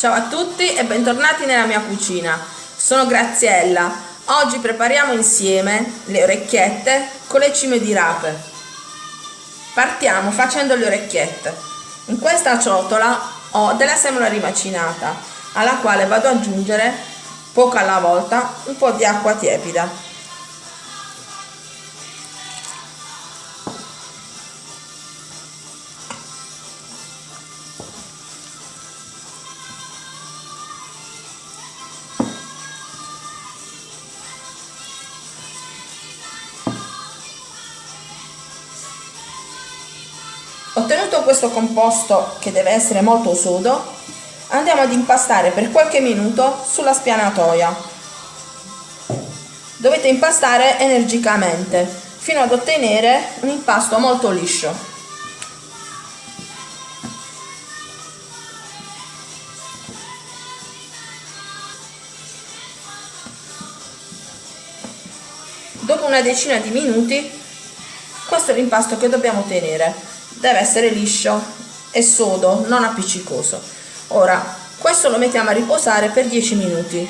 Ciao a tutti e bentornati nella mia cucina. Sono Graziella. Oggi prepariamo insieme le orecchiette con le cime di rape. Partiamo facendo le orecchiette. In questa ciotola ho della semola rimacinata, alla quale vado ad aggiungere, poco alla volta, un po' di acqua tiepida. Ottenuto questo composto che deve essere molto sodo, andiamo ad impastare per qualche minuto sulla spianatoia. Dovete impastare energicamente fino ad ottenere un impasto molto liscio. Dopo una decina di minuti, questo è l'impasto che dobbiamo ottenere deve essere liscio e sodo, non appiccicoso. Ora, questo lo mettiamo a riposare per 10 minuti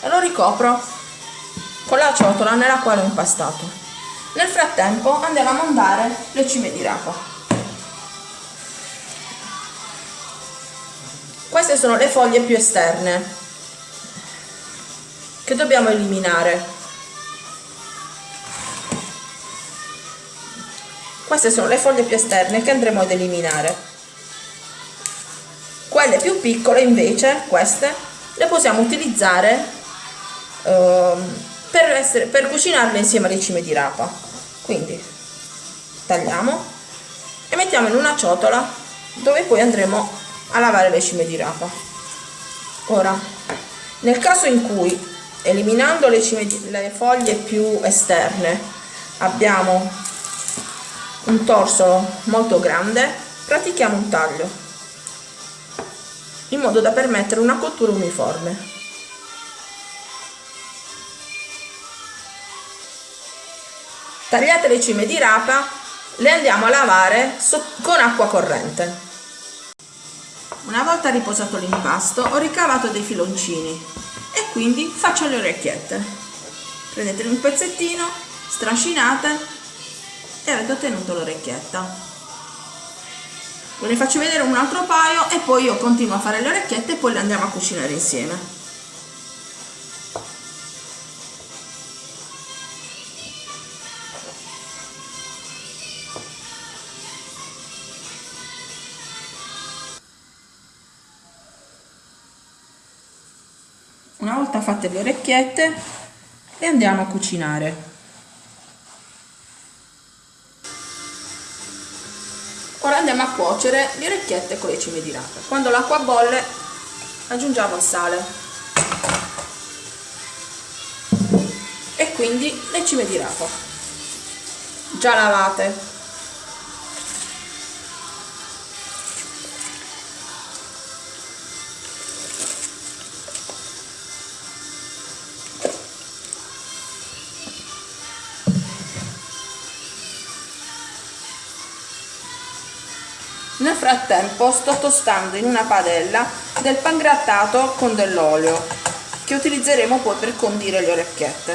e lo ricopro con la ciotola nella quale ho impastato. Nel frattempo andiamo a montare le cime di rapa. Queste sono le foglie più esterne che dobbiamo eliminare Queste sono le foglie più esterne che andremo ad eliminare. Quelle più piccole invece, queste, le possiamo utilizzare eh, per, essere, per cucinarle insieme alle cime di rapa. Quindi tagliamo e mettiamo in una ciotola dove poi andremo a lavare le cime di rapa. Ora, nel caso in cui eliminando le, cime le foglie più esterne abbiamo un torso molto grande, pratichiamo un taglio, in modo da permettere una cottura uniforme. Tagliate le cime di rapa, le andiamo a lavare con acqua corrente. Una volta riposato l'impasto ho ricavato dei filoncini e quindi faccio le orecchiette. Prendete un pezzettino, strascinate e avete ottenuto l'orecchietta. Ve ne faccio vedere un altro paio e poi io continuo a fare le orecchiette e poi le andiamo a cucinare insieme. Una volta fatte le orecchiette le andiamo a cucinare Andiamo a cuocere le orecchiette con le cime di rape. Quando l'acqua bolle aggiungiamo il sale. E quindi le cime di rapa già lavate Nel frattempo sto tostando in una padella del pangrattato con dell'olio che utilizzeremo poi per condire le orecchiette.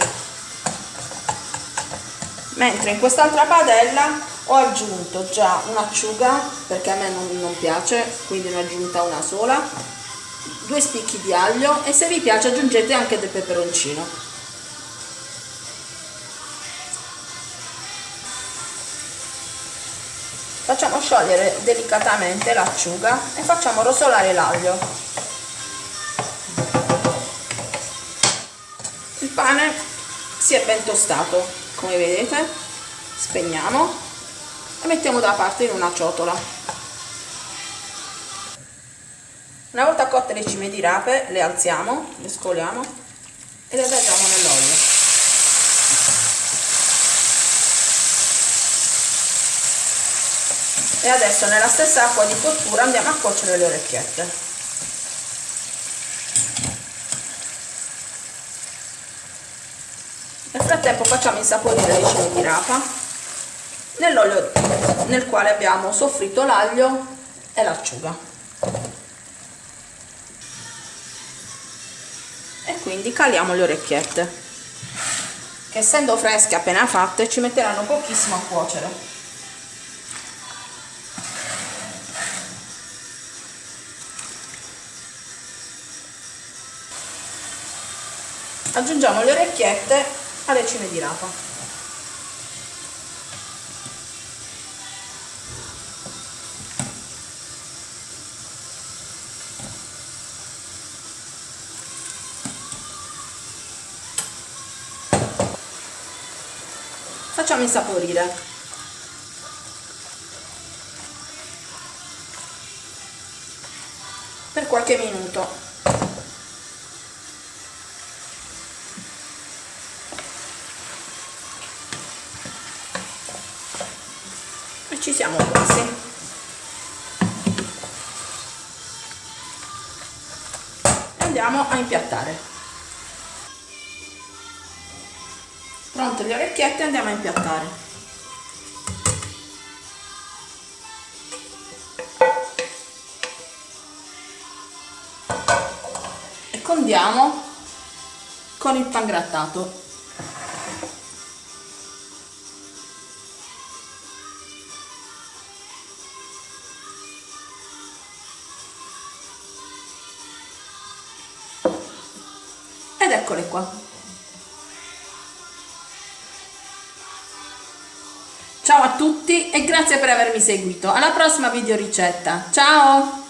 Mentre in quest'altra padella ho aggiunto già un'acciuga perché a me non, non piace, quindi ne ho aggiunta una sola, due spicchi di aglio e se vi piace aggiungete anche del peperoncino. Facciamo sciogliere delicatamente l'acciuga e facciamo rosolare l'aglio. Il pane si è ben tostato come vedete. Spegniamo e mettiamo da parte in una ciotola. Una volta cotte le cime di rape le alziamo le scoliamo e le vergiamo nell'olio e adesso nella stessa acqua di cottura andiamo a cuocere le orecchiette. Nel frattempo facciamo insaporire le cime di rapa nell'olio nel quale abbiamo soffritto l'aglio e l'acciuga. E quindi caliamo le orecchiette che essendo fresche appena fatte ci metteranno pochissimo a cuocere. Aggiungiamo le orecchiette alle cime di rapa. Facciamo insaporire. Per qualche minuto ci siamo quasi. Andiamo a impiattare. Pronte le orecchiette andiamo a impiattare. E condiamo con il pan eccole qua Ciao a tutti e grazie per avermi seguito. Alla prossima video ricetta. Ciao!